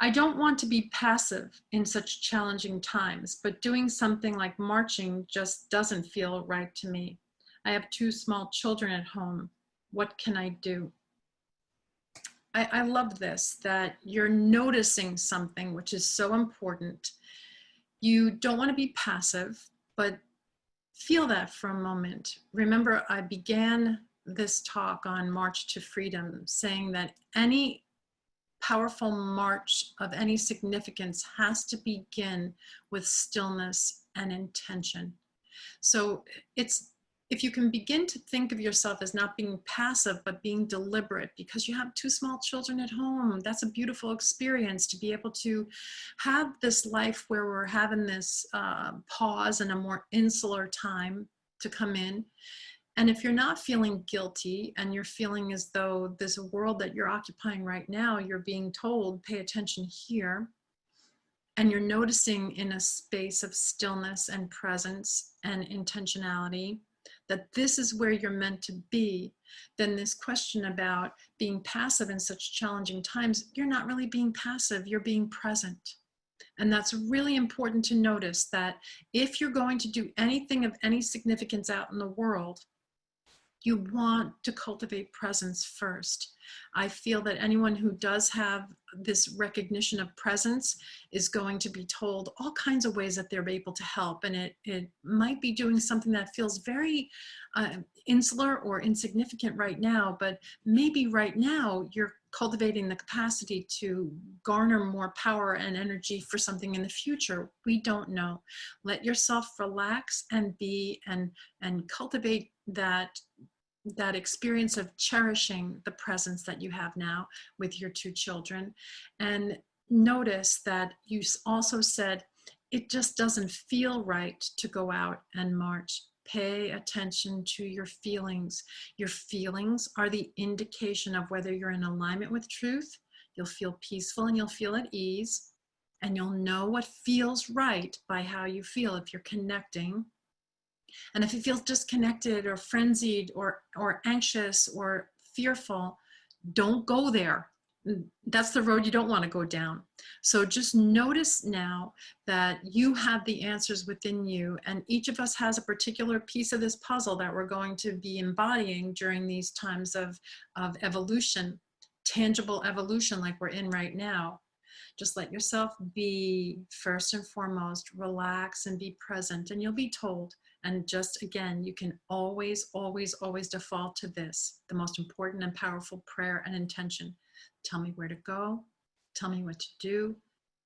I don't want to be passive in such challenging times, but doing something like marching just doesn't feel right to me. I have two small children at home. What can I do? I, I love this, that you're noticing something which is so important. You don't want to be passive, but feel that for a moment. Remember, I began this talk on March to Freedom saying that any powerful march of any significance has to begin with stillness and intention. So it's if you can begin to think of yourself as not being passive, but being deliberate because you have two small children at home, that's a beautiful experience to be able to have this life where we're having this uh, pause and a more insular time to come in. And if you're not feeling guilty and you're feeling as though a world that you're occupying right now, you're being told, pay attention here, and you're noticing in a space of stillness and presence and intentionality, that this is where you're meant to be, then this question about being passive in such challenging times, you're not really being passive, you're being present. And that's really important to notice that if you're going to do anything of any significance out in the world, you want to cultivate presence first. I feel that anyone who does have this recognition of presence is going to be told all kinds of ways that they're able to help. And it, it might be doing something that feels very uh, insular or insignificant right now, but maybe right now you're cultivating the capacity to garner more power and energy for something in the future. We don't know. Let yourself relax and be and, and cultivate that that experience of cherishing the presence that you have now with your two children. And notice that you also said, it just doesn't feel right to go out and march. Pay attention to your feelings. Your feelings are the indication of whether you're in alignment with truth. You'll feel peaceful and you'll feel at ease. And you'll know what feels right by how you feel if you're connecting and if you feel disconnected or frenzied or, or anxious or fearful, don't go there. Mm, that's the road you don't want to go down. So just notice now that you have the answers within you and each of us has a particular piece of this puzzle that we're going to be embodying during these times of, of evolution, tangible evolution like we're in right now. Just let yourself be first and foremost, relax and be present and you'll be told and just again, you can always, always, always default to this, the most important and powerful prayer and intention. Tell me where to go, tell me what to do,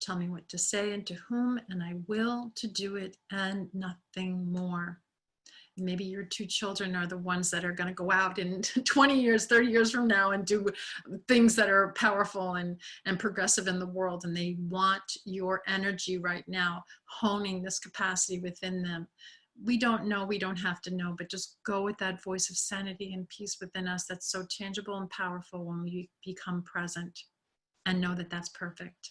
tell me what to say and to whom, and I will to do it and nothing more. Maybe your two children are the ones that are going to go out in 20 years, 30 years from now and do things that are powerful and, and progressive in the world. And they want your energy right now, honing this capacity within them we don't know, we don't have to know, but just go with that voice of sanity and peace within us that's so tangible and powerful when we become present and know that that's perfect.